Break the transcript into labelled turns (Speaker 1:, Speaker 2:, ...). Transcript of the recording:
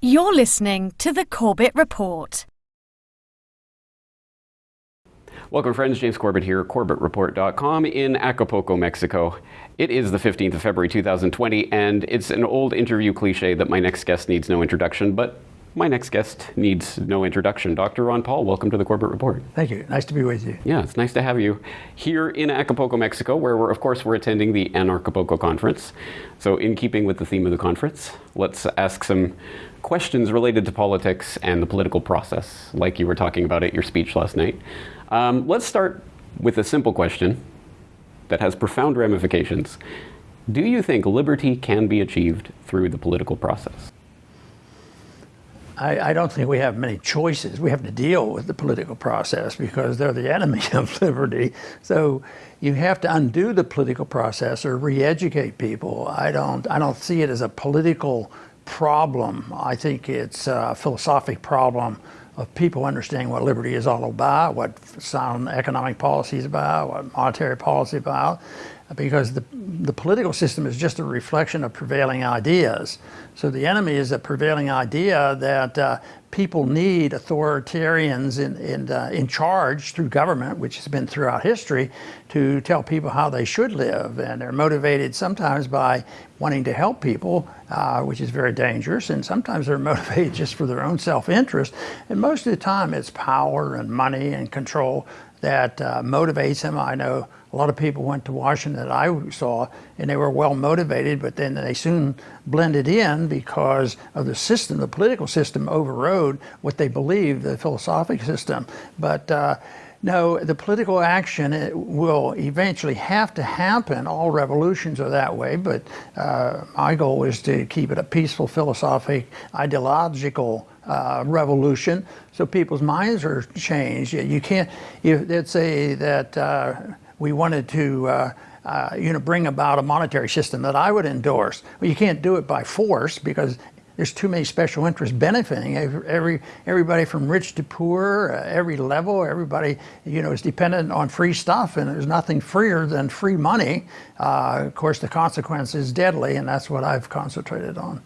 Speaker 1: You're listening to the Corbett Report.
Speaker 2: Welcome, friends. James Corbett here, CorbettReport.com in Acapulco, Mexico. It is the 15th of February 2020, and it's an old interview cliche that my next guest needs no introduction, but my next guest needs no introduction. Dr. Ron Paul, welcome to the Corbett Report.
Speaker 3: Thank you. Nice to be with you.
Speaker 2: Yeah, it's nice to have you here in Acapulco, Mexico, where we're, of course, we're attending the Anarchapulco Conference. So in keeping with the theme of the conference, let's ask some questions related to politics and the political process, like you were talking about at your speech last night. Um, let's start with a simple question that has profound ramifications. Do you think liberty can be achieved through the political process?
Speaker 3: I, I, don't think we have many choices. We have to deal with the political process because they're the enemy of liberty. So you have to undo the political process or re-educate people. I don't, I don't see it as a political problem. I think it's a philosophic problem of people understanding what liberty is all about, what sound economic policy is about, what monetary policy is about, because the, the political system is just a reflection of prevailing ideas. So the enemy is a prevailing idea that uh, people need authoritarians in, in, uh, in charge through government, which has been throughout history, to tell people how they should live. And they're motivated sometimes by wanting to help people, uh, which is very dangerous. And sometimes they're motivated just for their own self-interest. And most of the time it's power and money and control that uh, motivates them. I know a lot of people went to Washington that I saw and they were well motivated, but then they soon blended in because of the system, the political system overrode what they believed, the philosophic system. But uh, no, the political action will eventually have to happen. All revolutions are that way, but uh, my goal is to keep it a peaceful, philosophic, ideological uh, revolution so people's minds are changed. You can't, you, let's say that uh, we wanted to uh, uh, you know, bring about a monetary system that I would endorse. Well, you can't do it by force because there's too many special interests benefiting every everybody from rich to poor, uh, every level. Everybody, you know, is dependent on free stuff, and there's nothing freer than free money. Uh, of course, the consequence is deadly, and that's what I've concentrated on.